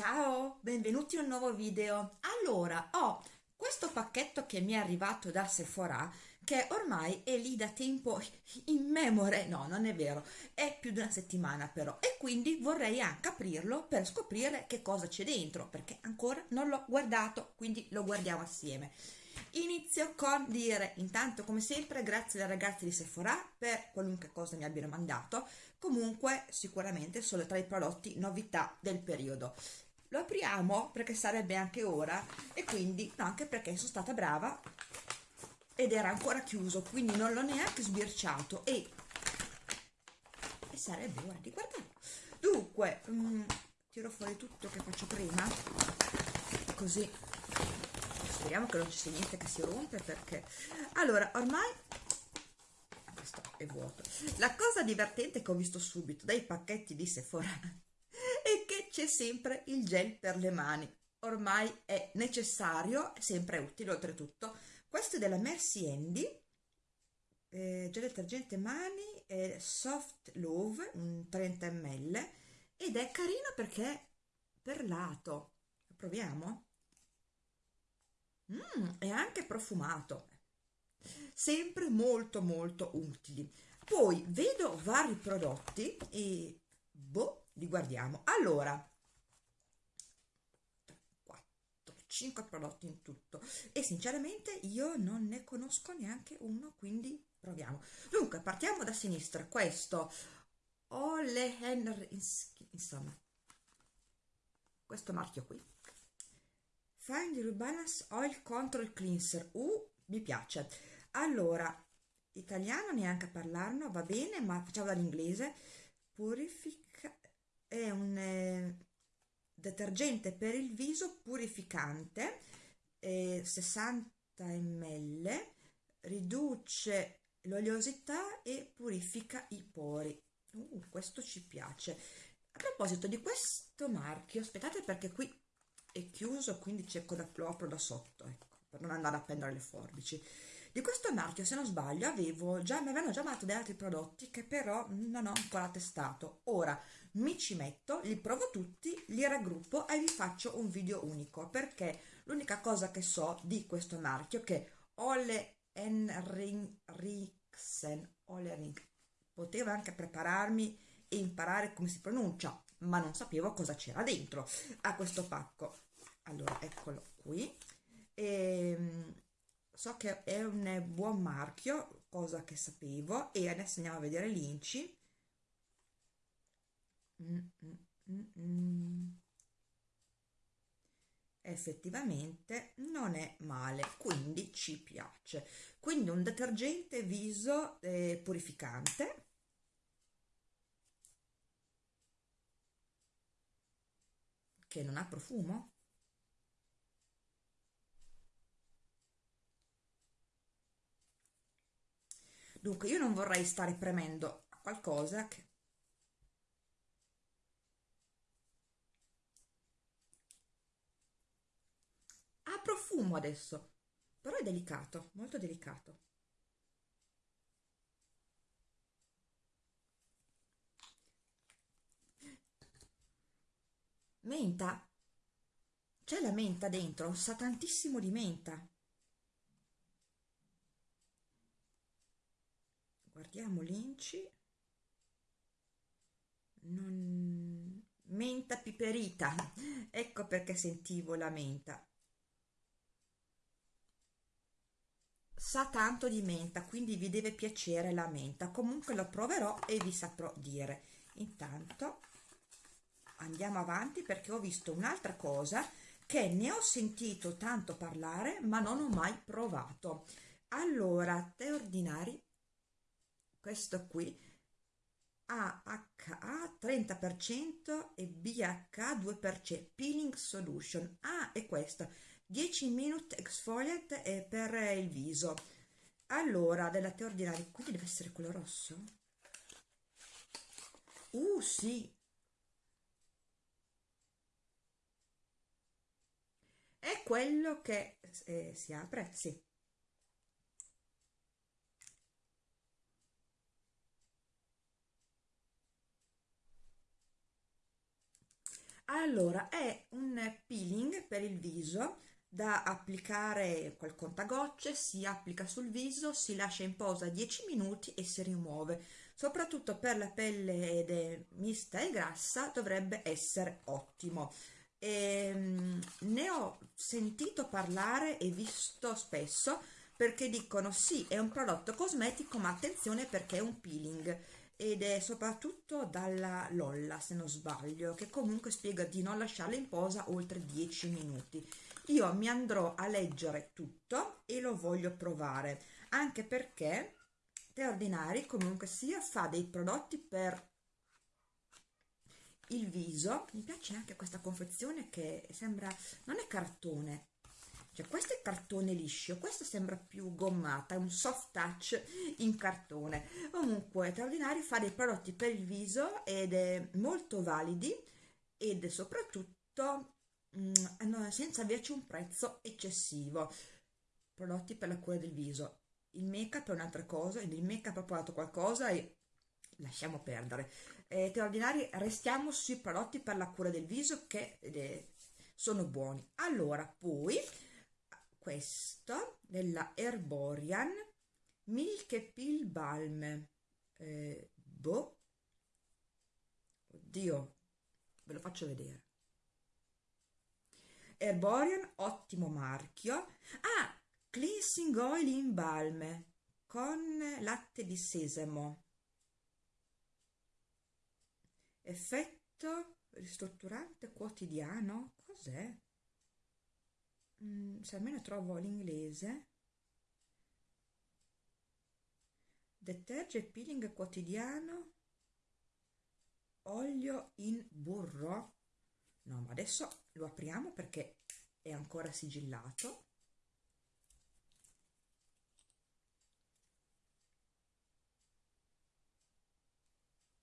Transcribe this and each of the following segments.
Ciao, benvenuti in un nuovo video. Allora, ho questo pacchetto che mi è arrivato da Sephora che ormai è lì da tempo immemore, no non è vero, è più di una settimana però e quindi vorrei anche aprirlo per scoprire che cosa c'è dentro perché ancora non l'ho guardato, quindi lo guardiamo assieme. Inizio con dire intanto come sempre grazie ai ragazzi di Sephora per qualunque cosa mi abbiano mandato, comunque sicuramente sono tra i prodotti novità del periodo lo apriamo perché sarebbe anche ora e quindi no, anche perché sono stata brava ed era ancora chiuso quindi non l'ho neanche sbirciato e, e sarebbe ora di guardarlo. Dunque um, tiro fuori tutto che faccio prima così speriamo che non ci sia niente che si rompe perché allora ormai questo è vuoto. La cosa divertente che ho visto subito dai pacchetti di Sephora c'è sempre il gel per le mani. Ormai è necessario sempre utile oltretutto. Questo è della Mercy Handy eh, gel detergente mani eh, soft love un 30 ml ed è carino perché è perlato proviamo. Mm, è anche profumato. Sempre molto molto utili. Poi vedo vari prodotti e boh li guardiamo. Allora 4 5 prodotti in tutto. E sinceramente io non ne conosco neanche uno quindi proviamo. Dunque partiamo da sinistra. Questo Ole Henry insomma questo marchio qui. Find Rebalance Oil Control Cleanser. Uh, mi piace. Allora italiano neanche a parlarne va bene ma facciamo dall'inglese. Purifica è un eh, detergente per il viso purificante eh, 60 ml riduce l'oleosità e purifica i pori. Uh, questo ci piace. A proposito di questo marchio aspettate perché qui è chiuso quindi cerco da lo apro da sotto ecco, per non andare a prendere le forbici di questo marchio se non sbaglio avevo già, mi avevano già mandato degli altri prodotti che però non ho ancora testato. Ora mi ci metto, li provo tutti, li raggruppo e vi faccio un video unico perché l'unica cosa che so di questo marchio che Ole Henriksen Ole potevo anche prepararmi e imparare come si pronuncia ma non sapevo cosa c'era dentro a questo pacco. Allora eccolo qui. Ehm, so che è un buon marchio cosa che sapevo e adesso andiamo a vedere l'inci. Mm, mm, mm, effettivamente non è male quindi ci piace. Quindi un detergente viso eh, purificante. Che non ha profumo dunque io non vorrei stare premendo qualcosa che ha profumo adesso però è delicato molto delicato. Menta. C'è la menta dentro sa tantissimo di menta guardiamo l'inci. Non... menta piperita. Ecco perché sentivo la menta. Sa tanto di menta quindi vi deve piacere la menta. Comunque lo proverò e vi saprò dire. Intanto andiamo avanti perché ho visto un'altra cosa che ne ho sentito tanto parlare ma non ho mai provato. Allora tè ordinari questo qui AHA 30% e BH 2% peeling solution. Ah è questo. 10 minute exfoliate per il viso. Allora della tè ordinaria quindi deve essere quello rosso? Uh sì. È quello che eh, si apre? Sì allora è un peeling per il viso da applicare col contagocce, si applica sul viso, si lascia in posa 10 minuti e si rimuove. Soprattutto per la pelle mista e grassa dovrebbe essere ottimo. E, um, ne ho sentito parlare e visto spesso perché dicono sì è un prodotto cosmetico ma attenzione perché è un peeling ed è soprattutto dalla Lolla se non sbaglio che comunque spiega di non lasciarla in posa oltre 10 minuti. Io mi andrò a leggere tutto e lo voglio provare anche perché Te Ordinari comunque sia fa dei prodotti per il viso. Mi piace anche questa confezione che sembra non è cartone cioè questo è cartone liscio questo sembra più gommata è un soft touch in cartone. Comunque Te Ordinari fa dei prodotti per il viso ed è molto validi ed soprattutto Mm, senza averci un prezzo eccessivo. Prodotti per la cura del viso. Il make up è un'altra cosa il make up ha provato qualcosa e lasciamo perdere. Eh, ordinari restiamo sui prodotti per la cura del viso che eh, sono buoni. Allora poi questo della Herborian Milk Pill Balm eh, boh oddio ve lo faccio vedere Herborian, ottimo marchio. Ah, Cleansing Oil in Balme con latte di sesamo. Effetto ristrutturante quotidiano? Cos'è? Mm, se almeno trovo l'inglese. Deterge peeling quotidiano. Olio in burro no ma adesso lo apriamo perché è ancora sigillato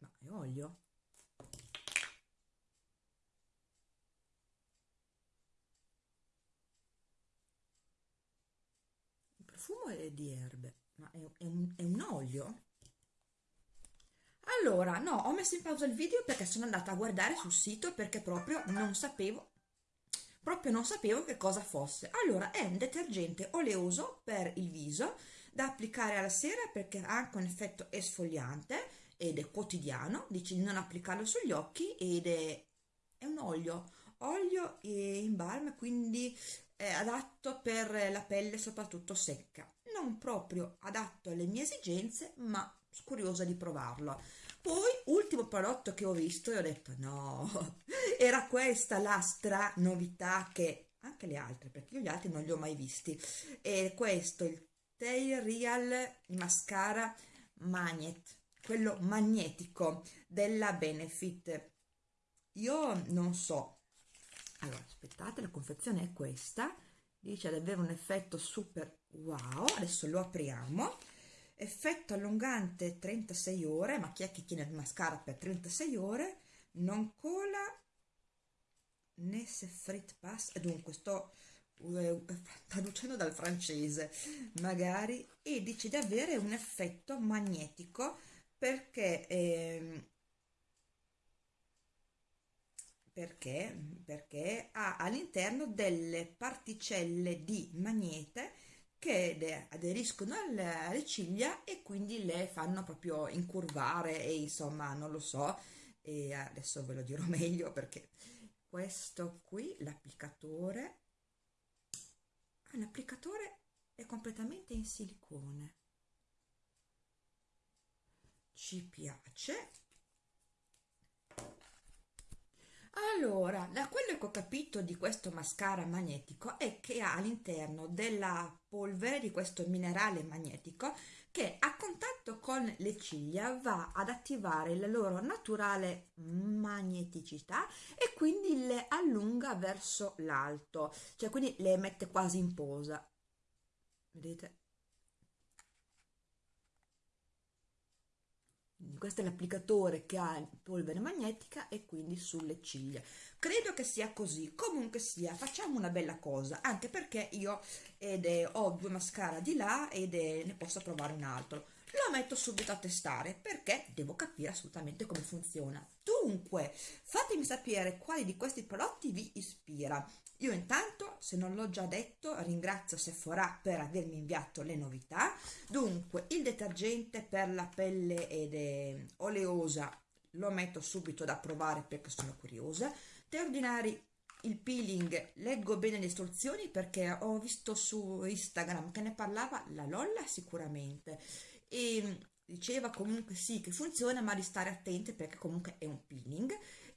ma è olio il profumo è di erbe ma è, è, un, è un olio allora, no, ho messo in pausa il video perché sono andata a guardare sul sito perché proprio non sapevo proprio non sapevo che cosa fosse. Allora, è un detergente oleoso per il viso da applicare alla sera perché ha anche un effetto esfoliante ed è quotidiano, dice di non applicarlo sugli occhi ed è, è un olio, olio in balm, quindi è adatto per la pelle soprattutto secca. Non proprio adatto alle mie esigenze, ma curiosa di provarlo. Poi, ultimo prodotto che ho visto e ho detto no, era questa la stra novità che anche le altre, perché io gli altri non li ho mai visti. E questo, il Tail Real Mascara Magnet, quello magnetico della Benefit. Io non so. Allora, aspettate, la confezione è questa. Dice ad avere un effetto super wow. Adesso lo apriamo. Effetto allungante 36 ore ma chi è che tiene il mascara per 36 ore? Non cola né se frit pass. E dunque sto uh, traducendo dal francese magari. E dice di avere un effetto magnetico perché eh, perché? Perché ha all'interno delle particelle di magnete che aderiscono alle ciglia e quindi le fanno proprio incurvare e insomma non lo so. E adesso ve lo dirò meglio perché questo qui l'applicatore ah, l'applicatore è completamente in silicone. Ci piace Allora, da quello che ho capito di questo mascara magnetico è che ha all'interno della polvere di questo minerale magnetico che a contatto con le ciglia va ad attivare la loro naturale magneticità e quindi le allunga verso l'alto, cioè quindi le mette quasi in posa. Vedete? Questo è l'applicatore che ha polvere magnetica e quindi sulle ciglia credo che sia così comunque sia facciamo una bella cosa anche perché io è, ho due mascara di là ed è, ne posso provare un altro lo metto subito a testare perché devo capire assolutamente come funziona. Dunque, fatemi sapere quali di questi prodotti vi ispira. Io intanto, se non l'ho già detto, ringrazio Sephora per avermi inviato le novità. Dunque, il detergente per la pelle ed è oleosa lo metto subito da provare perché sono curiosa. Te ordinari il peeling leggo bene le istruzioni perché ho visto su Instagram che ne parlava la Lolla sicuramente e diceva comunque sì che funziona ma di stare attenti perché comunque è un peeling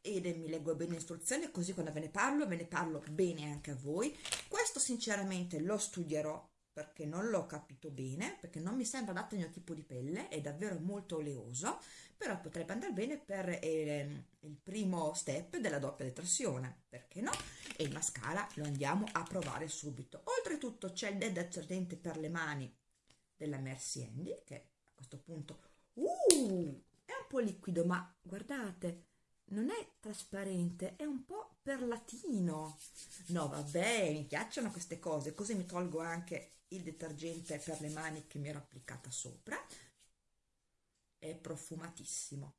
ed mi leggo bene le istruzioni così quando ve ne parlo ve ne parlo bene anche a voi questo sinceramente lo studierò perché non l'ho capito bene perché non mi sembra adatto al mio tipo di pelle è davvero molto oleoso però potrebbe andare bene per eh, il primo step della doppia detersione, perché no? E il mascara lo andiamo a provare subito. Oltretutto c'è il detergente per le mani della Mercy Andy, che a questo punto uh, è un po' liquido, ma guardate, non è trasparente, è un po' perlatino. No, vabbè, mi piacciono queste cose, così mi tolgo anche il detergente per le mani che mi ero applicata sopra. È profumatissimo.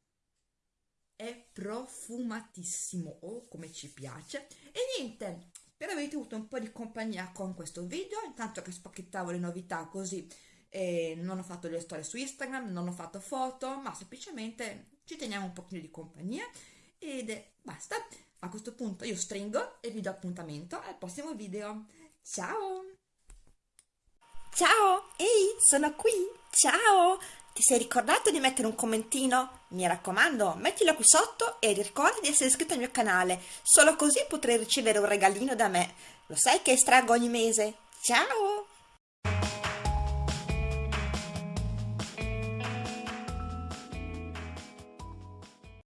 È profumatissimo oh come ci piace. E niente spero avete avuto un po' di compagnia con questo video intanto che spacchettavo le novità così eh, non ho fatto le storie su Instagram non ho fatto foto ma semplicemente ci teniamo un pochino di compagnia ed basta a questo punto io stringo e vi do appuntamento al prossimo video ciao ciao ehi sono qui ciao ti sei ricordato di mettere un commentino? Mi raccomando, mettilo qui sotto e ricorda di essere iscritto al mio canale, solo così potrai ricevere un regalino da me. Lo sai che estraggo ogni mese? Ciao!